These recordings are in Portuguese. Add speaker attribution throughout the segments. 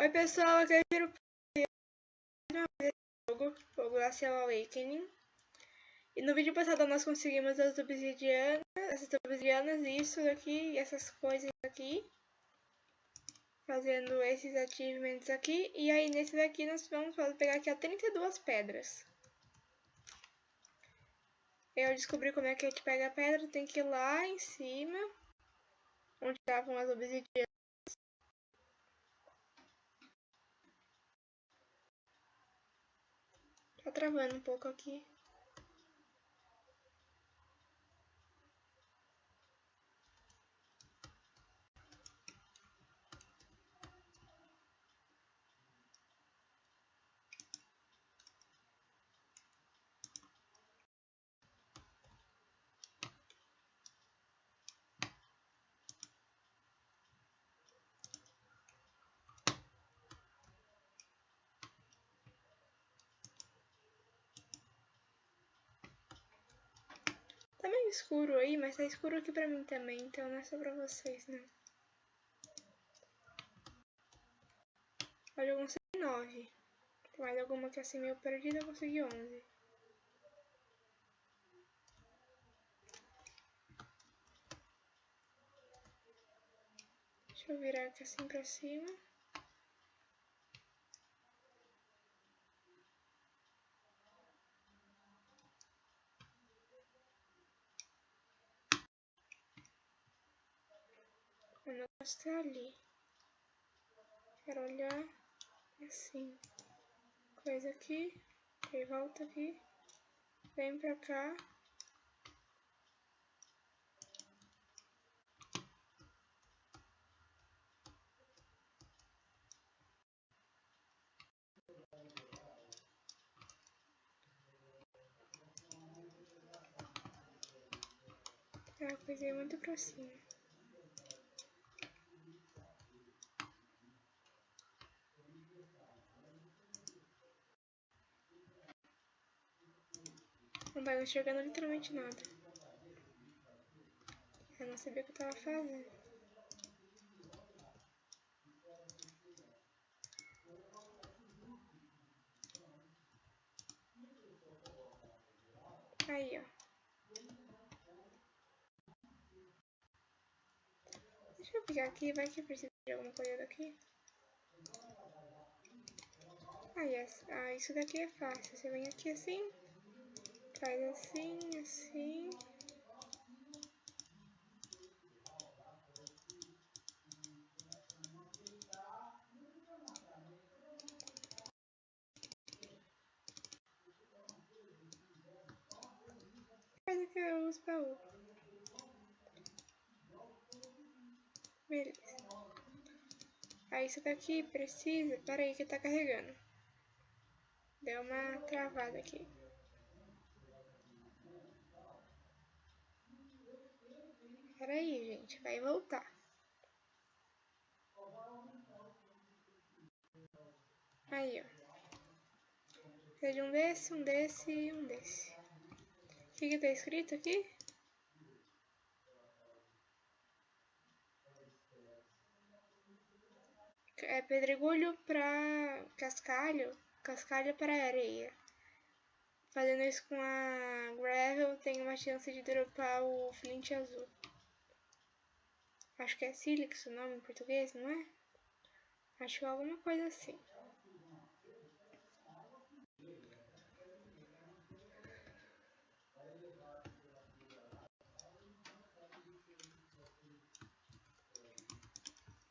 Speaker 1: Oi pessoal, aqui é o jogo, o Glacial Awakening. E no vídeo passado nós conseguimos as obsidianas, essas obsidianas, isso daqui e essas coisas aqui. Fazendo esses achievements aqui. E aí nesse daqui nós vamos pegar aqui a 32 pedras. Eu descobri como é que a gente pega a pedra, tem que ir lá em cima, onde estavam as obsidianas. Tá travando um pouco aqui. Escuro aí, mas tá escuro aqui pra mim também, então não é só pra vocês, né? Olha, eu consegui 9. Mais alguma que é assim meio perdida, eu consegui 11. Deixa eu virar aqui assim pra cima. O negócio tá ali. Quero olhar assim. Coisa aqui. Ok, volta aqui. Vem pra cá. É, coisei muito pra cima. Não tava enxergando literalmente nada. Eu não sabia o que eu tava fazendo. Aí, ó. Deixa eu pegar aqui, vai que precisa de alguma coisa daqui. Ah, yes. ah, isso daqui é fácil. Você vem aqui assim, faz assim, assim. Faz aqui os baús. Beleza. Aí isso daqui precisa... Pera aí que tá carregando. Deu uma travada aqui. Pera aí, gente. Vai voltar. Aí, ó. Precisa de um desse, um desse e um desse. O que que tá escrito aqui? É pedregulho para cascalho, cascalho para areia. Fazendo isso com a gravel, tem uma chance de dropar o flint azul. Acho que é sílex o nome em português, não é? Acho alguma coisa assim.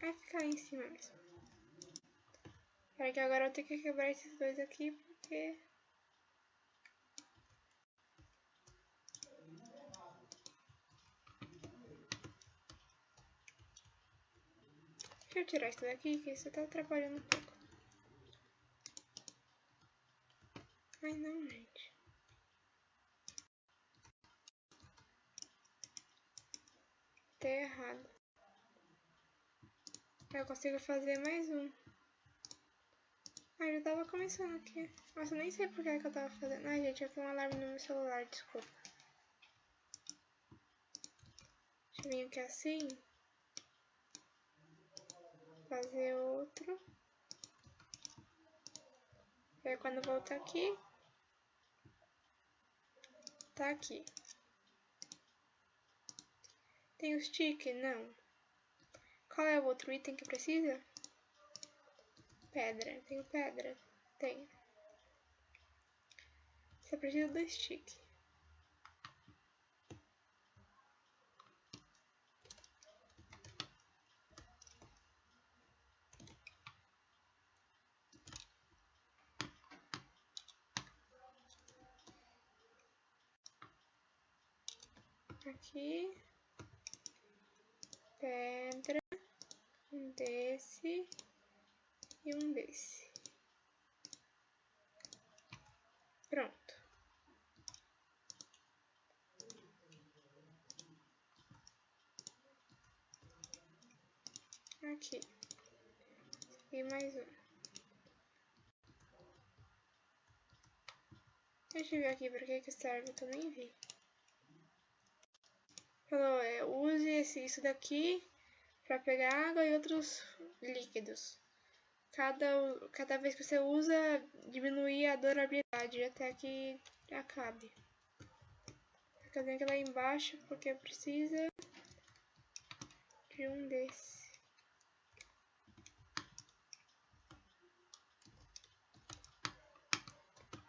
Speaker 1: Vai ficar em cima mesmo. Espera que agora eu tenho que quebrar esses dois aqui, porque... Eu tirar isso daqui, que isso tá atrapalhando um pouco. Ai não, gente. Tá errado. Eu consigo fazer mais um. Ah, já tava começando aqui. Nossa, nem sei por que, que eu tava fazendo. Ai, gente, eu vi um alarme no meu celular, desculpa. Deixa eu vir aqui assim fazer outro. E aí quando voltar aqui, tá aqui. Tem o stick? Não. Qual é o outro item que precisa? Pedra. Tem pedra? Tem. Só precisa do stick. Aqui, pedra, um desse e um desse. Pronto. Aqui. E mais um. Deixa eu ver aqui para que que serve, que eu vi. Falou, é, use esse, isso daqui para pegar água e outros líquidos. Cada, cada vez que você usa, diminui a durabilidade até que acabe. Fica aqui lá embaixo porque precisa de um desse.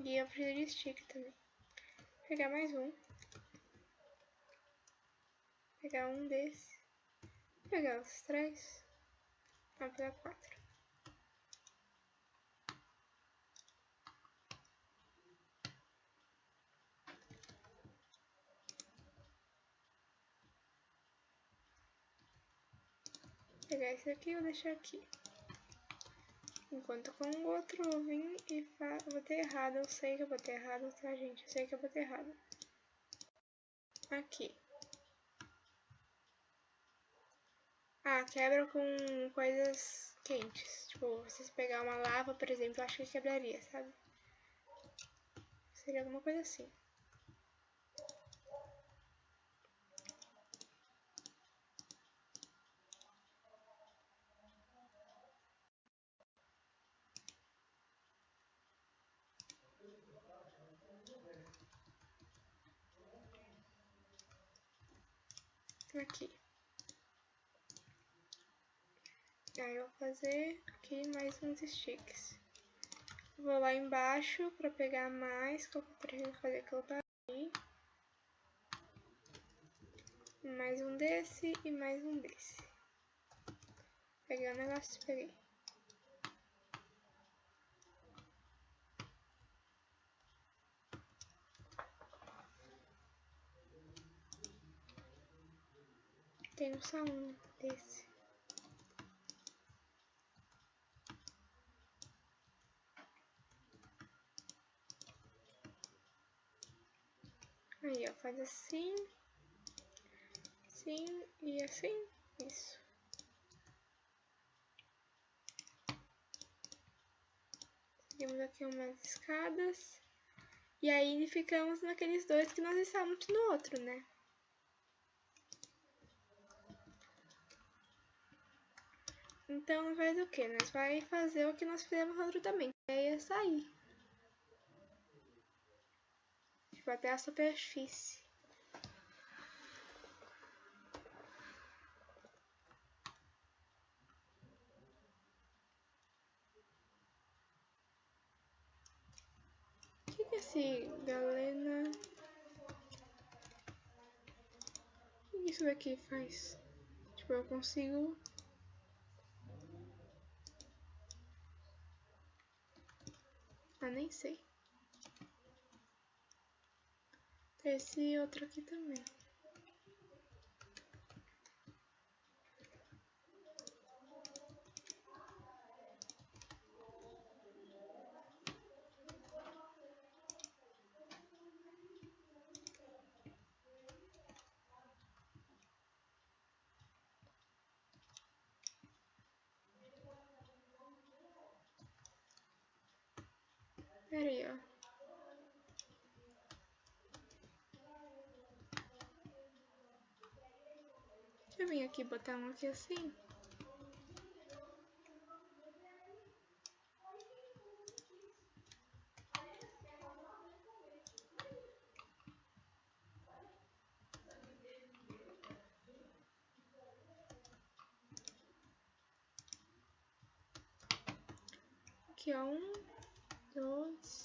Speaker 1: E eu preciso de stick também. Vou pegar mais um. Pegar um desse. Pegar os três. Vou pegar quatro. Vou pegar esse aqui e vou deixar aqui. Enquanto com o outro eu vim e fa... botei errado. Eu sei que eu botei errado, tá, gente? Eu sei que eu botei errado. Aqui. Ah, quebra com coisas quentes. Tipo, vocês pegar uma lava, por exemplo, eu acho que quebraria, sabe? Seria alguma coisa assim. aqui. Aí eu vou fazer aqui mais uns sticks. Vou lá embaixo para pegar mais, que eu preciso fazer aquilo dali. Mais um desse e mais um desse. Peguei o negócio, peguei. Tenho só um desse. Faz assim, assim e assim, isso. Seguimos aqui umas escadas. E aí ficamos naqueles dois que nós estávamos no outro, né? Então, faz o que? Nós vai fazer o que nós fizemos no outro também, que é sair. Tipo, até a superfície. O que, que é esse galena? O que isso daqui faz? Tipo, eu consigo Ah, nem sei. Esse outro aqui também. Pera aí, ó. eu vir aqui botar um aqui assim? Aqui ó, um, dois,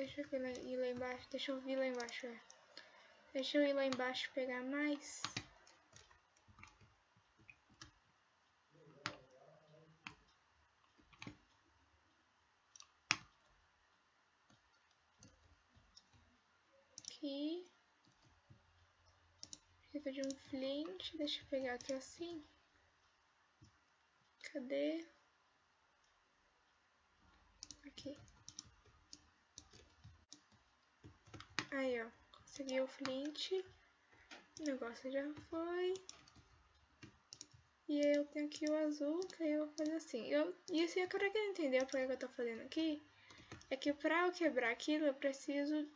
Speaker 1: Deixa eu ir lá embaixo. Deixa eu vir lá embaixo. É. Deixa eu ir lá embaixo pegar mais. Aqui. Precisa de um flint. Deixa eu pegar aqui assim. Cadê? Aqui. Aí, ó. Consegui o flint. O negócio já foi. E eu tenho aqui o azul, que aí eu vou fazer assim. Eu, e assim, eu quero que entender por que eu tô fazendo aqui. É que pra eu quebrar aquilo, eu preciso...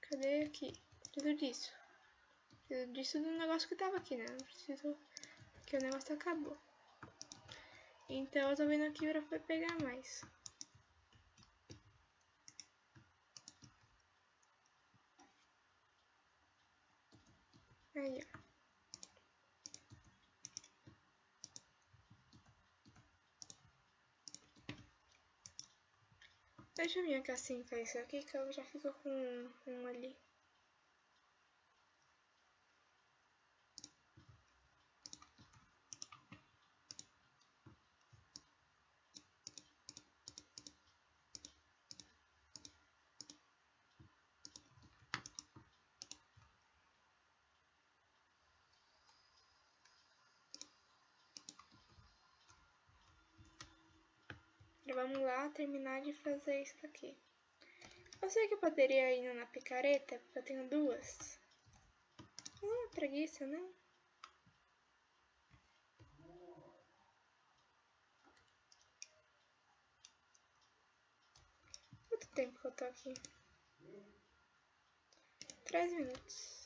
Speaker 1: Cadê aqui? Preciso disso. Preciso disso do negócio que tava aqui, né? Não preciso... Porque o negócio acabou. Então eu tô vindo aqui pra pegar mais. Aí, ó. Deixa eu vir aqui assim pra isso aqui que eu já fico com um ali. Vamos lá terminar de fazer isso aqui. Eu sei que eu poderia ir na picareta, porque eu tenho duas. Não, preguiça, né? Quanto tempo que eu tô aqui? Três minutos.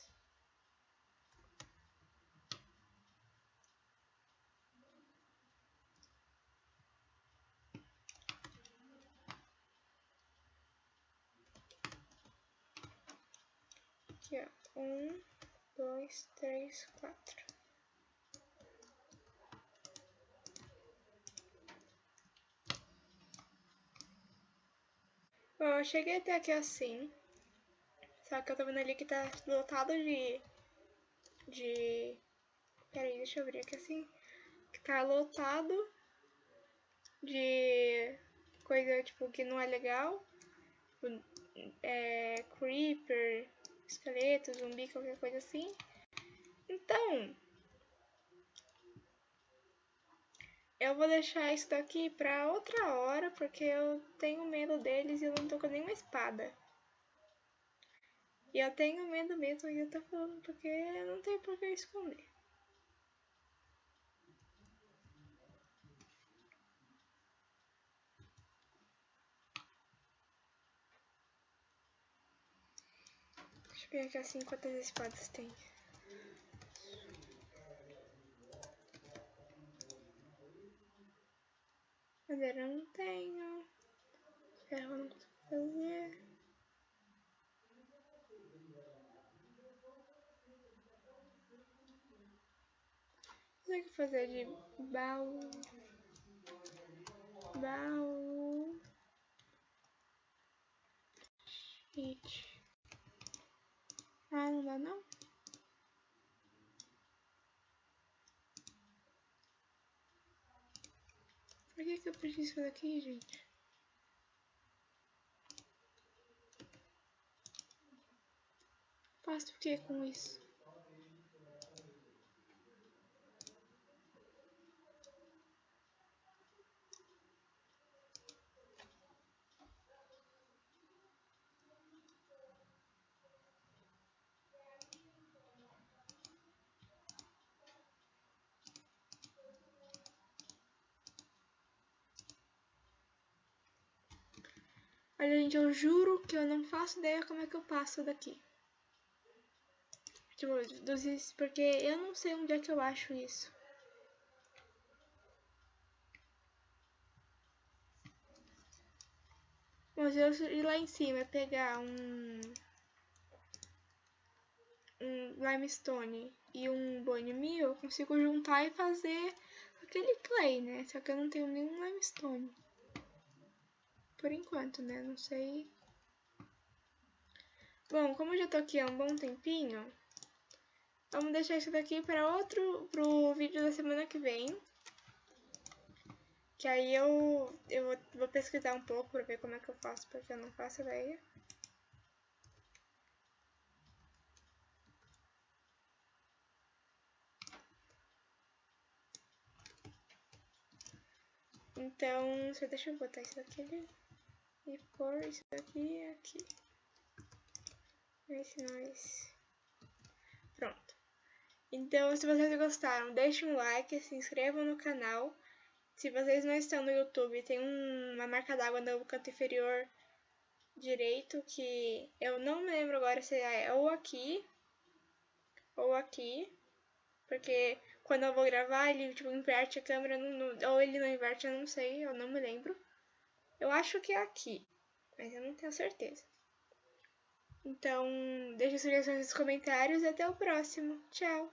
Speaker 1: Aqui, ó. Um, dois, três, quatro. Bom, eu cheguei até aqui assim. Só que eu tô vendo ali que tá lotado de... De... Peraí, deixa eu abrir aqui assim. Que tá lotado de coisa, tipo, que não é legal. É, creeper, esqueleto, zumbi, qualquer coisa assim. Então, eu vou deixar isso daqui pra outra hora, porque eu tenho medo deles e eu não tô com nenhuma espada. E eu tenho medo mesmo e eu tô falando porque não tem por que esconder. Deixa eu assim quantas espadas tem. Madeira eu não tenho. Ferro eu não consigo fazer. Consegue fazer de baú. Baú. Shit. Ah, não dá não? Por que, que eu preciso daqui, gente? Faço o que com isso? Gente, eu juro que eu não faço ideia como é que eu passo daqui. Tipo, dos, porque eu não sei onde é que eu acho isso. Mas eu ir lá em cima pegar um um limestone e um bone meal, eu consigo juntar e fazer aquele clay, né? Só que eu não tenho nenhum limestone. Por enquanto, né? Não sei. Bom, como eu já tô aqui há um bom tempinho, vamos deixar isso daqui para outro, pro vídeo da semana que vem. Que aí eu, eu vou, pesquisar um pouco para ver como é que eu faço, porque eu não faço ideia. Então, deixa eu botar isso daqui ali e pôr isso daqui aqui. Ver se nós... Pronto. Então, se vocês gostaram, deixem um like, se inscrevam no canal. Se vocês não estão no YouTube, tem uma marca d'água no canto inferior direito, que eu não me lembro agora se é ou aqui ou aqui, porque quando eu vou gravar, ele tipo, inverte a câmera, não, não, ou ele não inverte, eu não sei, eu não me lembro. Eu acho que é aqui, mas eu não tenho certeza. Então, deixe sugestões nos comentários e até o próximo. Tchau!